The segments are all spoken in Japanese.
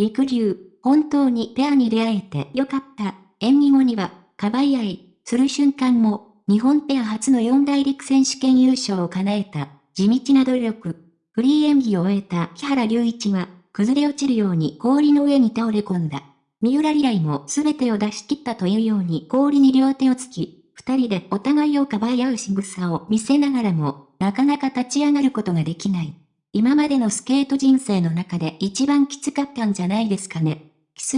陸流、本当にペアに出会えてよかった。演技後には、かばい合い、する瞬間も、日本ペア初の四大陸選手権優勝を叶えた、地道な努力。フリー演技を終えた木原隆一は、崩れ落ちるように氷の上に倒れ込んだ。三浦リライも全てを出し切ったというように氷に両手をつき、二人でお互いをかばい合う仕草を見せながらも、なかなか立ち上がることができない。今までのスケート人生の中で一番きつかったんじゃないですかね。キス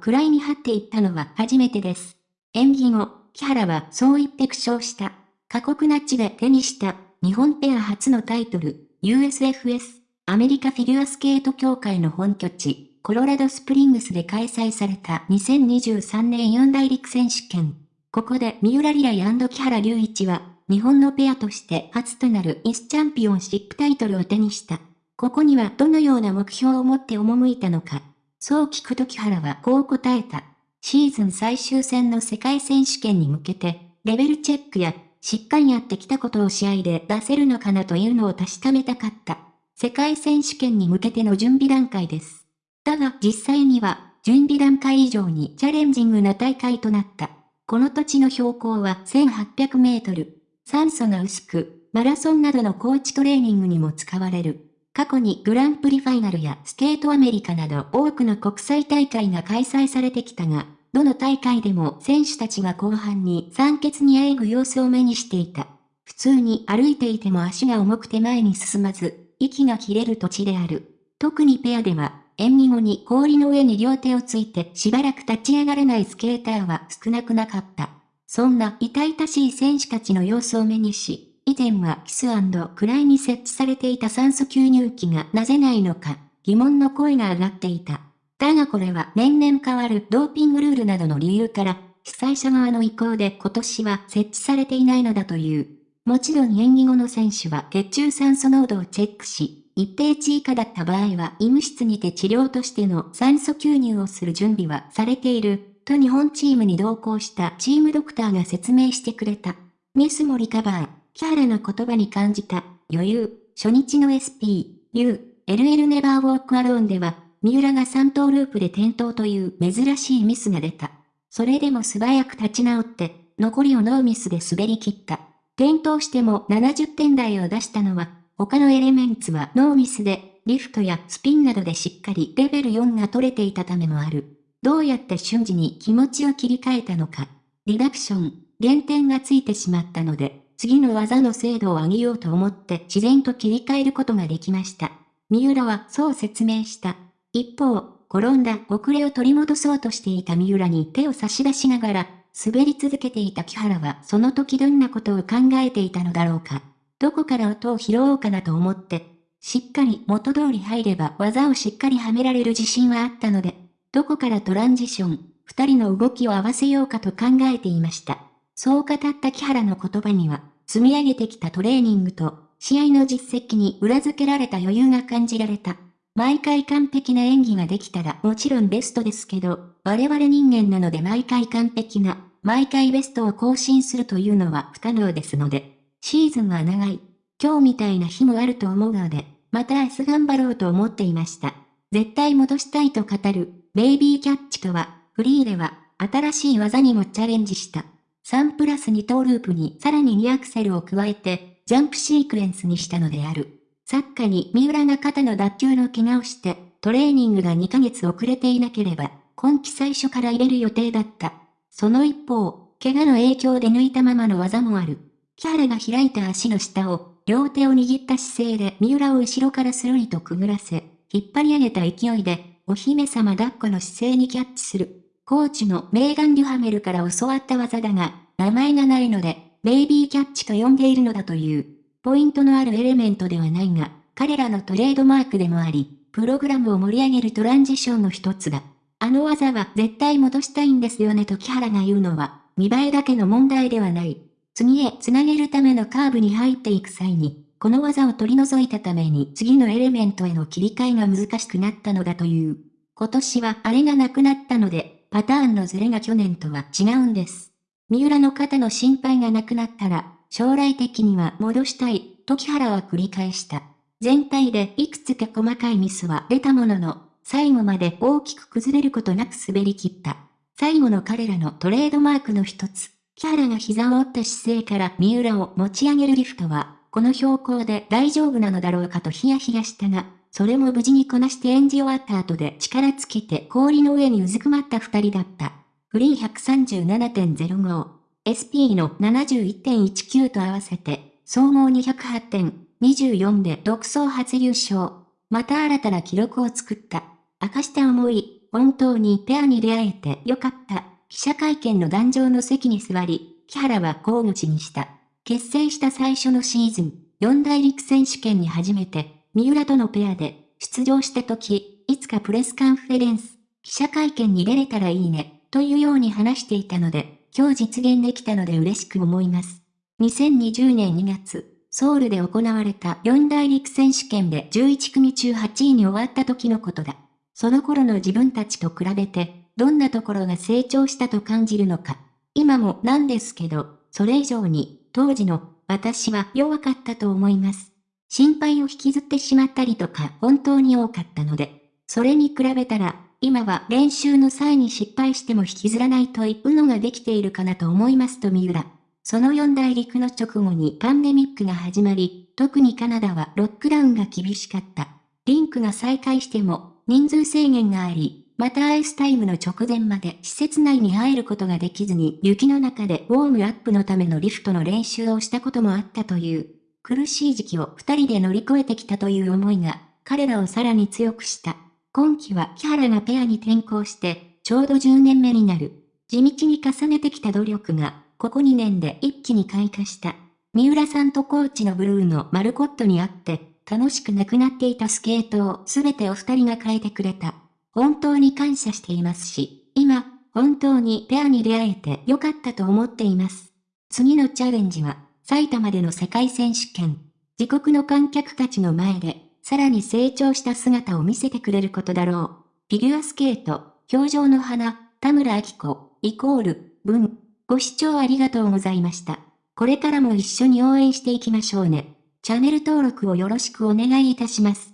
クライに張っていったのは初めてです。演技後、木原はそう言って苦笑した。過酷な地で手にした日本ペア初のタイトル、USFS、アメリカフィギュアスケート協会の本拠地、コロラドスプリングスで開催された2023年四大陸選手権。ここで三浦リライ木原隆一は、日本のペアとして初となるイスチャンピオンシップタイトルを手にした。ここにはどのような目標を持って赴いたのか。そう聞くと木原はこう答えた。シーズン最終戦の世界選手権に向けて、レベルチェックや、しっかりやってきたことを試合で出せるのかなというのを確かめたかった。世界選手権に向けての準備段階です。だが実際には、準備段階以上にチャレンジングな大会となった。この土地の標高は1800メートル。酸素が薄く、マラソンなどのコーチトレーニングにも使われる。過去にグランプリファイナルやスケートアメリカなど多くの国際大会が開催されてきたが、どの大会でも選手たちが後半に酸欠にあえぐ様子を目にしていた。普通に歩いていても足が重くて前に進まず、息が切れる土地である。特にペアでは、演技後に氷の上に両手をついてしばらく立ち上がれないスケーターは少なくなかった。そんな痛々しい選手たちの様子を目にし、以前はキスクライに設置されていた酸素吸入器がなぜないのか、疑問の声が上がっていた。だがこれは年々変わるドーピングルールなどの理由から、主催者側の意向で今年は設置されていないのだという。もちろん演技後の選手は血中酸素濃度をチェックし、一定値以下だった場合は医務室にて治療としての酸素吸入をする準備はされている、と日本チームに同行したチームドクターが説明してくれた。ミスもリカバー。キャラの言葉に感じた、余裕、初日の SP、U、LL Never Walk Alone では、三浦が3頭ループで転倒という珍しいミスが出た。それでも素早く立ち直って、残りをノーミスで滑り切った。転倒しても70点台を出したのは、他のエレメンツはノーミスで、リフトやスピンなどでしっかりレベル4が取れていたためもある。どうやって瞬時に気持ちを切り替えたのか。リダクション、減点がついてしまったので、次の技の精度を上げようと思って自然と切り替えることができました。三浦はそう説明した。一方、転んだ遅れを取り戻そうとしていた三浦に手を差し出しながら、滑り続けていた木原はその時どんなことを考えていたのだろうか。どこから音を拾おうかなと思って、しっかり元通り入れば技をしっかりはめられる自信はあったので、どこからトランジション、二人の動きを合わせようかと考えていました。そう語った木原の言葉には、積み上げてきたトレーニングと、試合の実績に裏付けられた余裕が感じられた。毎回完璧な演技ができたらもちろんベストですけど、我々人間なので毎回完璧な、毎回ベストを更新するというのは不可能ですので、シーズンは長い。今日みたいな日もあると思うので、また明日頑張ろうと思っていました。絶対戻したいと語る、ベイビーキャッチとは、フリーでは、新しい技にもチャレンジした。3プラス2トーループにさらに2アクセルを加えて、ジャンプシークエンスにしたのである。サッカーに三浦が肩の脱臼の怪我をして、トレーニングが2ヶ月遅れていなければ、今季最初から入れる予定だった。その一方、怪我の影響で抜いたままの技もある。キャラが開いた足の下を、両手を握った姿勢で三浦を後ろからスルリとくぐらせ、引っ張り上げた勢いで、お姫様抱っこの姿勢にキャッチする。コーチのメーガン・デュハメルから教わった技だが、名前がないので、ベイビーキャッチと呼んでいるのだという。ポイントのあるエレメントではないが、彼らのトレードマークでもあり、プログラムを盛り上げるトランジションの一つだ。あの技は絶対戻したいんですよねと木原が言うのは、見栄えだけの問題ではない。次へ繋げるためのカーブに入っていく際に、この技を取り除いたために次のエレメントへの切り替えが難しくなったのだという。今年はあれがなくなったので、パターンのズレが去年とは違うんです。三浦の肩の心配がなくなったら、将来的には戻したい、と木原は繰り返した。全体でいくつか細かいミスは出たものの、最後まで大きく崩れることなく滑り切った。最後の彼らのトレードマークの一つ、木原が膝を折った姿勢から三浦を持ち上げるリフトは、この標高で大丈夫なのだろうかとヒヤヒヤしたが、それも無事にこなして演じ終わった後で力尽きて氷の上にうずくまった二人だった。フリー137.05、SP の71.19と合わせて、総合208点、24で独走初優勝。また新たな記録を作った。明かした思い、本当にペアに出会えてよかった。記者会見の壇上の席に座り、木原はこう口にした。結成した最初のシーズン、四大陸選手権に初めて、三浦とのペアで出場した時、いつか press conference、記者会見に出れたらいいね、というように話していたので、今日実現できたので嬉しく思います。2020年2月、ソウルで行われた四大陸選手権で11組中8位に終わった時のことだ。その頃の自分たちと比べて、どんなところが成長したと感じるのか。今もなんですけど、それ以上に当時の私は弱かったと思います。心配を引きずってしまったりとか本当に多かったので、それに比べたら、今は練習の際に失敗しても引きずらないというのができているかなと思いますと三浦。その四大陸の直後にパンデミックが始まり、特にカナダはロックダウンが厳しかった。リンクが再開しても人数制限があり、またアイスタイムの直前まで施設内に入ることができずに雪の中でウォームアップのためのリフトの練習をしたこともあったという。苦しい時期を二人で乗り越えてきたという思いが彼らをさらに強くした。今季は木原がペアに転向してちょうど10年目になる。地道に重ねてきた努力がここ2年で一気に開花した。三浦さんとコーチのブルーのマルコットにあって楽しくなくなっていたスケートをすべてお二人が変えてくれた。本当に感謝していますし、今、本当にペアに出会えてよかったと思っています。次のチャレンジは、埼玉での世界選手権。自国の観客たちの前で、さらに成長した姿を見せてくれることだろう。フィギュアスケート、表情の花、田村明子、イコール、文。ご視聴ありがとうございました。これからも一緒に応援していきましょうね。チャンネル登録をよろしくお願いいたします。